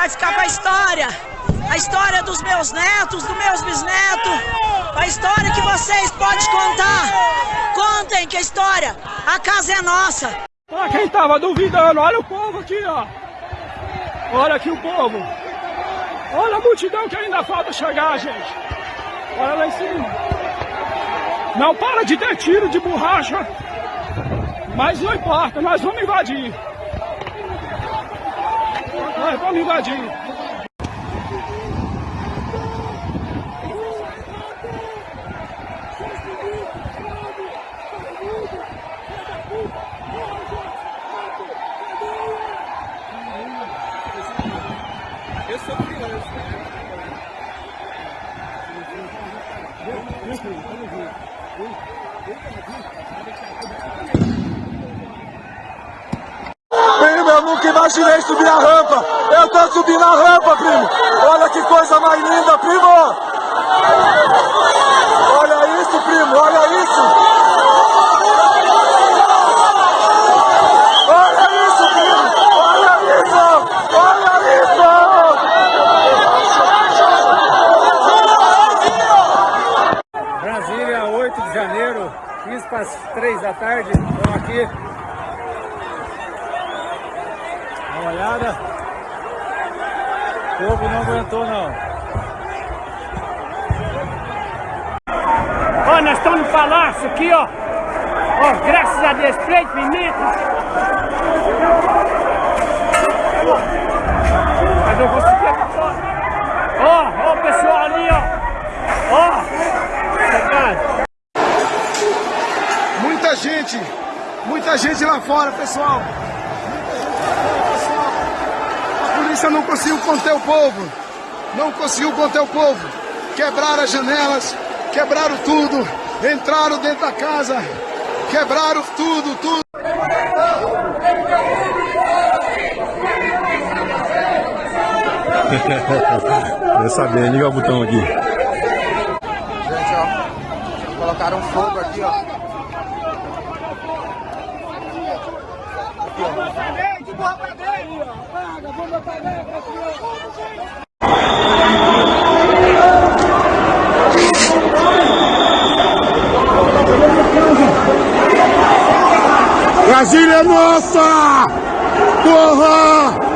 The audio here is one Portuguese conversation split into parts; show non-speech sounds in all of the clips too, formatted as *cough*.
vai ficar pra história. A história dos meus netos, dos meus bisnetos. A história que vocês podem contar. Contem que a história, a casa é nossa. Pra quem tava duvidando, olha o povo aqui, ó. Olha aqui o povo. Olha a multidão que ainda falta chegar, gente. Olha lá em cima. Não para de ter tiro de borracha. Mas não importa, nós vamos invadir. Nós vamos invadir. Primo, eu nunca imaginei subir a rampa. Eu tô subindo a rampa, primo. Olha que coisa mais linda, primo. Olha isso, primo. Olha isso. Brasília, 8 de janeiro, 15 para as 3 da tarde. Estamos aqui. Olhada. O povo não aguentou, não. Ó, nós estamos no palácio aqui, ó. Ó, graças a Deus, play pimenta. Mas eu vou seguir aqui fora. Ó, ó o pessoal ali, ó. Ó. Muita gente, muita gente lá fora, pessoal. A polícia não conseguiu conter o povo. Não conseguiu conter o povo. Quebraram as janelas, quebraram tudo, entraram dentro da casa, quebraram tudo, tudo. *laughs* Quer saber, liga o botão aqui. Gente, ó. Colocaram fogo aqui, ó. Brasília é nossa! Porra!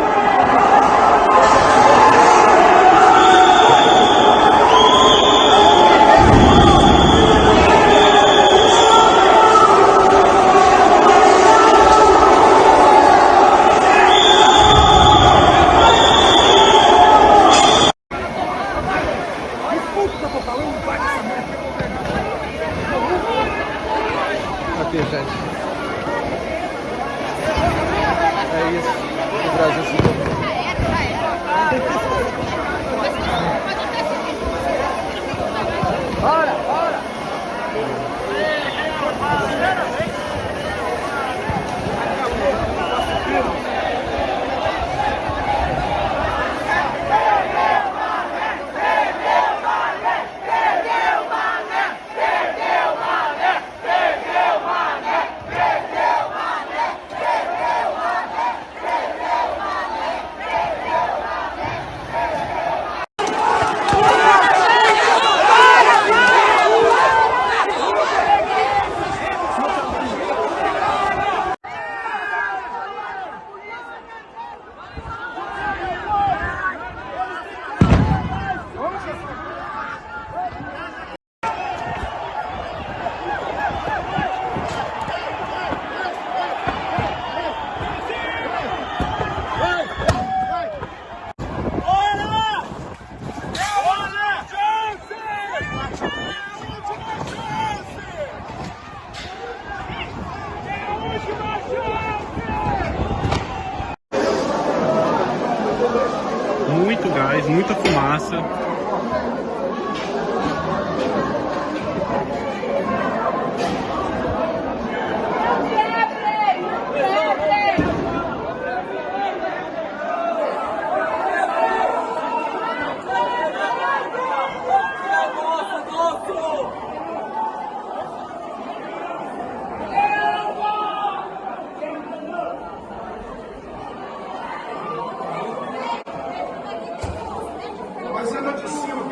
Gás, muita fumaça.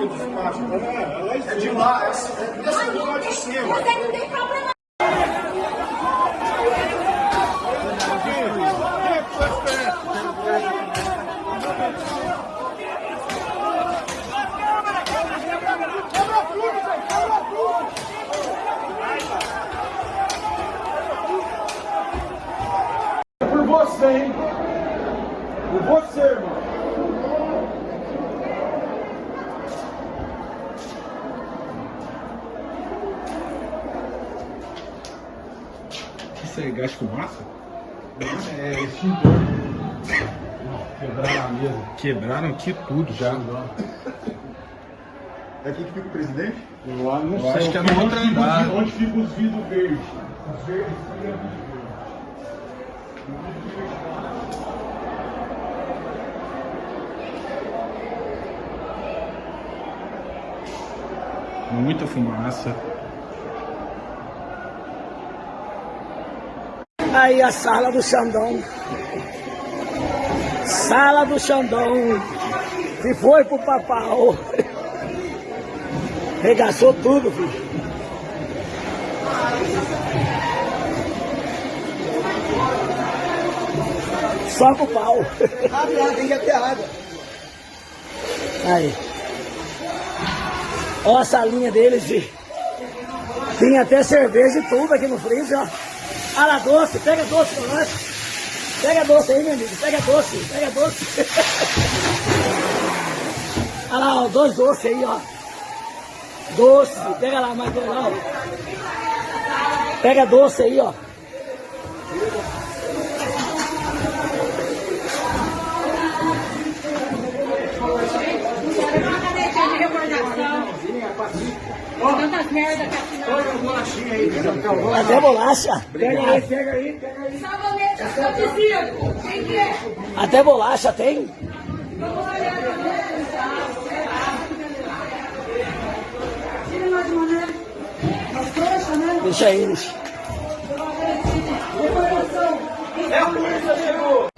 Baixo. É de lá, é lugar de cima. Mas aí não tem problema. É Isso é gás de fumaça? É extintor. Quebraram a mesa. Quebraram aqui tudo já. É aqui que fica o presidente? Eu não Eu acho que é no outro andar. Onde ficam os vidros verdes? Os verdes são Muita fumaça. Aí a sala do Xandão. Sala do Xandão. Que foi pro papau. Regaçou tudo, filho. Só com o pau. Abre lá, tem que ter água. Aí. Ó a salinha deles, filho. Tinha até cerveja e tudo aqui no freezer, ó. Lá, doce, pega doce pra nós. Pega doce aí, meu amigo, pega doce, pega doce. *laughs* Olha lá, ó, dois doces aí, ó. Doce, pega lá mais dois lá, ó. Pega doce aí, ó. Até bolacha. Pega aí, pega aí, pega aí. Sabonete acontecido. Quem que é? Até bolacha tem. Deixa eles. É a polícia chegou!